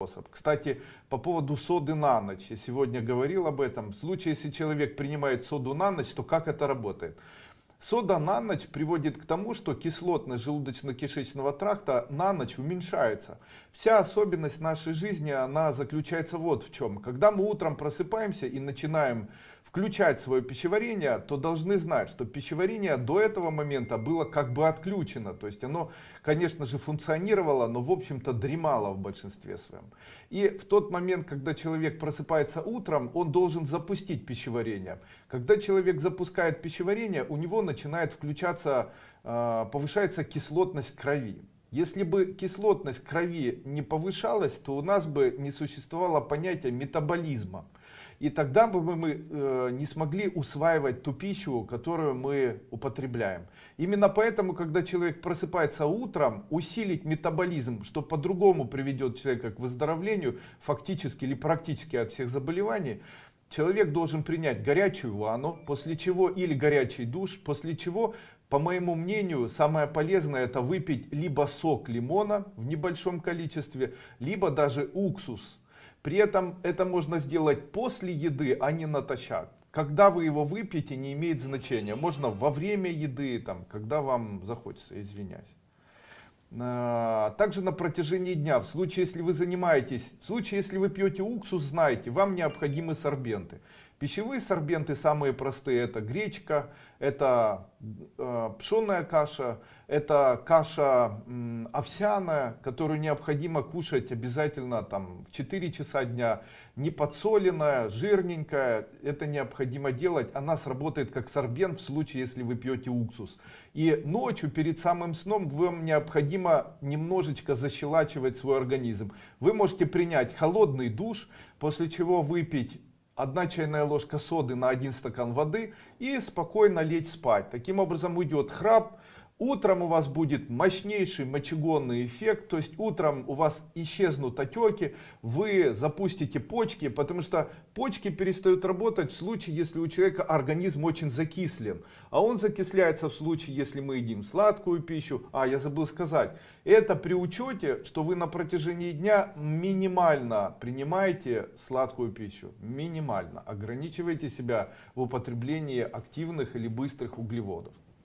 способ. Кстати, по поводу соды на ночь, я сегодня говорил об этом. В случае, если человек принимает соду на ночь, то как это работает? Сода на ночь приводит к тому, что кислотность желудочно-кишечного тракта на ночь уменьшается. Вся особенность нашей жизни, она заключается вот в чем. Когда мы утром просыпаемся и начинаем включать свое пищеварение, то должны знать, что пищеварение до этого момента было как бы отключено. То есть оно, конечно же, функционировало, но в общем-то дремало в большинстве своем. И в тот момент, когда человек просыпается утром, он должен запустить пищеварение. Когда человек запускает пищеварение, у него начинает включаться, а, повышается кислотность крови. Если бы кислотность крови не повышалась, то у нас бы не существовало понятия метаболизма. И тогда бы мы э, не смогли усваивать ту пищу, которую мы употребляем. Именно поэтому, когда человек просыпается утром, усилить метаболизм, что по-другому приведет человека к выздоровлению, фактически или практически от всех заболеваний, человек должен принять горячую ванну, после чего или горячий душ, после чего по моему мнению, самое полезное это выпить либо сок лимона в небольшом количестве, либо даже уксус при этом это можно сделать после еды, а не натощак. Когда вы его выпьете, не имеет значения. Можно во время еды, там, когда вам захочется, извиняюсь. А, также на протяжении дня, в случае, если вы занимаетесь, в случае, если вы пьете уксус, знайте, вам необходимы сорбенты. Пищевые сорбенты самые простые, это гречка, это э, пшенная каша, это каша э, овсяная, которую необходимо кушать обязательно там, в 4 часа дня, не подсоленная, жирненькая, это необходимо делать, она сработает как сорбент в случае, если вы пьете уксус. И ночью перед самым сном вам необходимо немножечко защелачивать свой организм. Вы можете принять холодный душ, после чего выпить 1 чайная ложка соды на 1 стакан воды и спокойно лечь спать. Таким образом уйдет храп, Утром у вас будет мощнейший мочегонный эффект, то есть утром у вас исчезнут отеки, вы запустите почки, потому что почки перестают работать в случае, если у человека организм очень закислен. А он закисляется в случае, если мы едим сладкую пищу. А, я забыл сказать, это при учете, что вы на протяжении дня минимально принимаете сладкую пищу. Минимально. Ограничивайте себя в употреблении активных или быстрых углеводов.